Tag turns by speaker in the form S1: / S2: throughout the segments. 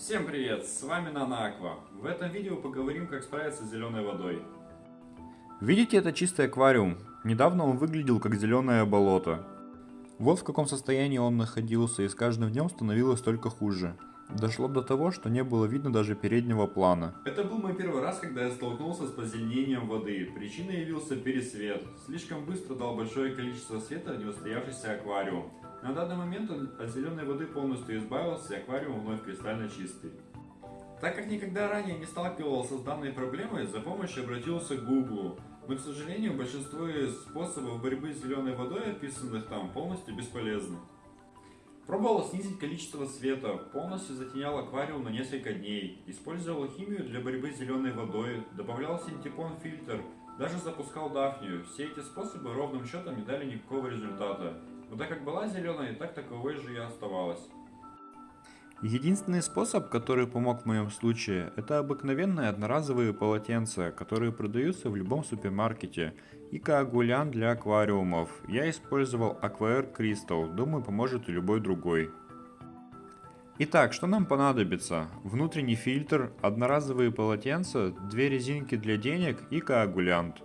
S1: Всем привет, с вами Нана Аква. В этом видео поговорим, как справиться с зеленой водой.
S2: Видите это чистый аквариум? Недавно он выглядел как зеленое болото. Вот в каком состоянии он находился и с каждым днем становилось только хуже. Дошло до того, что не было видно даже переднего плана.
S1: Это был мой первый раз, когда я столкнулся с позеленением воды. Причиной явился пересвет. Слишком быстро дал большое количество света в неустоявшийся аквариум. На данный момент он от зеленой воды полностью избавился, и аквариум вновь кристально чистый. Так как никогда ранее не сталкивался с данной проблемой, за помощью обратился к Google. Но, к сожалению, большинство способов борьбы с зеленой водой, описанных там, полностью бесполезны. Пробовал снизить количество света, полностью затенял аквариум на несколько дней, использовал химию для борьбы с зеленой водой, добавлял синтепон фильтр, даже запускал дафнию. Все эти способы ровным счетом не дали никакого результата. Вода как была зеленой, так таковой же и оставалась.
S2: Единственный способ, который помог в моем случае, это обыкновенные одноразовые полотенца, которые продаются в любом супермаркете, и коагулянт для аквариумов. Я использовал Aquair Crystal, думаю поможет и любой другой. Итак, что нам понадобится? Внутренний фильтр, одноразовые полотенца, две резинки для денег и коагулянт.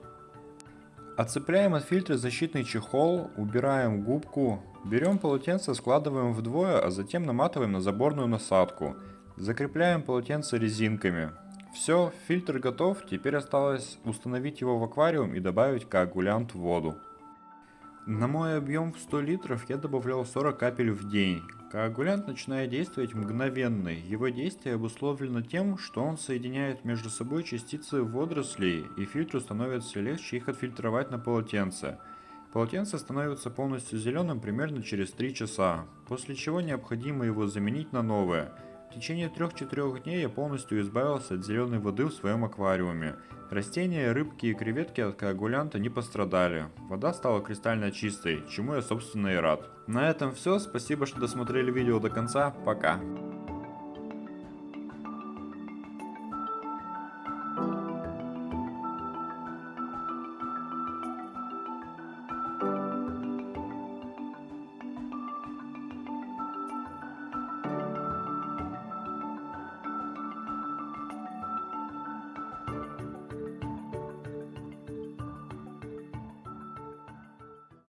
S2: Отцепляем от фильтра защитный чехол, убираем губку, берем полотенце, складываем вдвое, а затем наматываем на заборную насадку. Закрепляем полотенце резинками. Все, фильтр готов, теперь осталось установить его в аквариум и добавить коагулянт в воду. На мой объем в 100 литров я добавлял 40 капель в день. Коагулянт начинает действовать мгновенно. Его действие обусловлено тем, что он соединяет между собой частицы водорослей, и фильтру становится легче их отфильтровать на полотенце. Полотенце становится полностью зеленым примерно через 3 часа, после чего необходимо его заменить на новое – в течение 3-4 дней я полностью избавился от зеленой воды в своем аквариуме. Растения, рыбки и креветки от коагулянта не пострадали. Вода стала кристально чистой, чему я собственно и рад. На этом все, спасибо что досмотрели видео до конца, пока.